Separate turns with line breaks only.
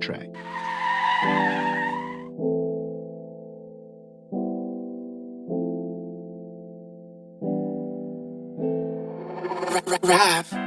track.
Rap.